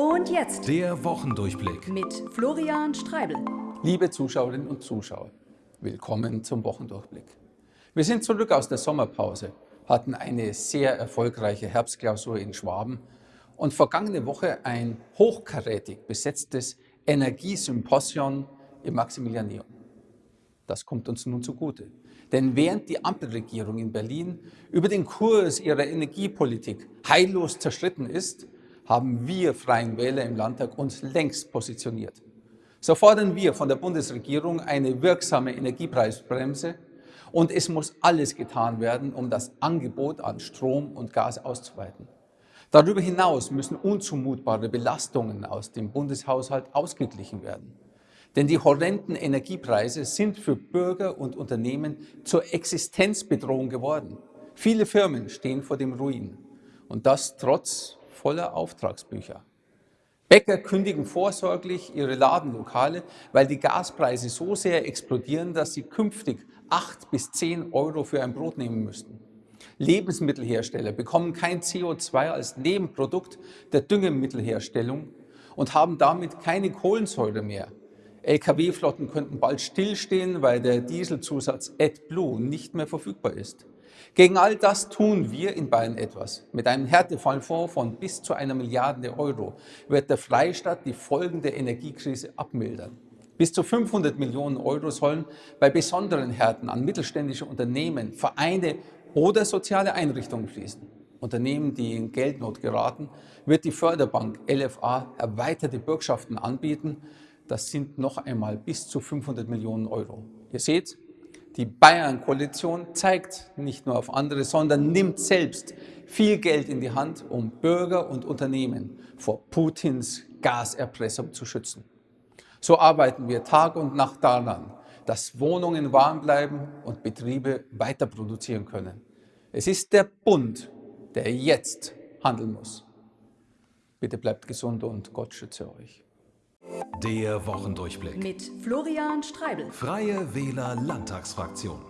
Und jetzt Der Wochendurchblick. mit Florian Streibel. Liebe Zuschauerinnen und Zuschauer, willkommen zum Wochendurchblick. Wir sind zurück aus der Sommerpause, hatten eine sehr erfolgreiche Herbstklausur in Schwaben und vergangene Woche ein hochkarätig besetztes Energiesymposion im Maximilianeum. Das kommt uns nun zugute. Denn während die Ampelregierung in Berlin über den Kurs ihrer Energiepolitik heillos zerschritten ist, haben wir Freien Wähler im Landtag uns längst positioniert. So fordern wir von der Bundesregierung eine wirksame Energiepreisbremse und es muss alles getan werden, um das Angebot an Strom und Gas auszuweiten. Darüber hinaus müssen unzumutbare Belastungen aus dem Bundeshaushalt ausgeglichen werden. Denn die horrenden Energiepreise sind für Bürger und Unternehmen zur Existenzbedrohung geworden. Viele Firmen stehen vor dem Ruin. Und das trotz voller Auftragsbücher. Bäcker kündigen vorsorglich ihre Ladenlokale, weil die Gaspreise so sehr explodieren, dass sie künftig 8 bis 10 Euro für ein Brot nehmen müssten. Lebensmittelhersteller bekommen kein CO2 als Nebenprodukt der Düngemittelherstellung und haben damit keine Kohlensäure mehr. Lkw-Flotten könnten bald stillstehen, weil der Dieselzusatz AdBlue nicht mehr verfügbar ist. Gegen all das tun wir in Bayern etwas. Mit einem Härtefallfonds von bis zu einer Milliarde Euro wird der Freistaat die Folgen der Energiekrise abmildern. Bis zu 500 Millionen Euro sollen bei besonderen Härten an mittelständische Unternehmen, Vereine oder soziale Einrichtungen fließen. Unternehmen, die in Geldnot geraten, wird die Förderbank LFA erweiterte Bürgschaften anbieten. Das sind noch einmal bis zu 500 Millionen Euro. Ihr seht, die Bayern-Koalition zeigt nicht nur auf andere, sondern nimmt selbst viel Geld in die Hand, um Bürger und Unternehmen vor Putins Gaserpressung zu schützen. So arbeiten wir Tag und Nacht daran, dass Wohnungen warm bleiben und Betriebe weiter produzieren können. Es ist der Bund, der jetzt handeln muss. Bitte bleibt gesund und Gott schütze euch. Der Wochendurchblick. Mit Florian Streibel. Freie Wähler Landtagsfraktion.